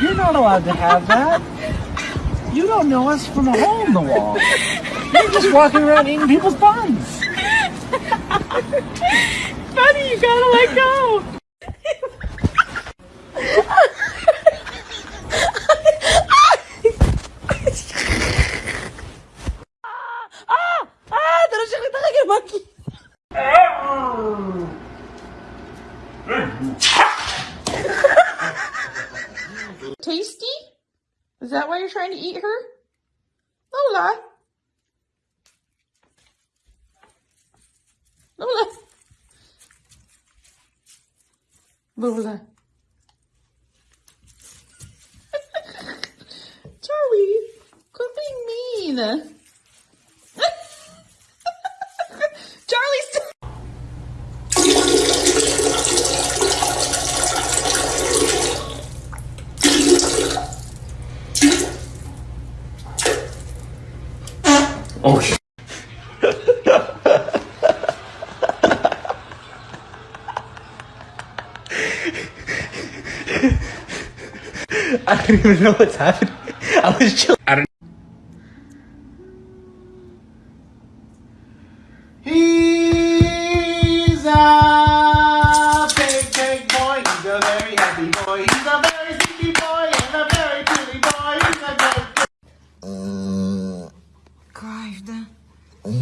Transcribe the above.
You're not allowed to have that. You don't know us from a hole in the wall. You're just walking around eating people's buns. Buddy, you gotta let go. ah! Tasty? Is that why you're trying to eat her? Lola? Lola? Lola? Charlie, quit being mean. Oh, sh- I don't even know what's happening. I was chilling. I don't. He's a big, big boy. He's a very happy boy.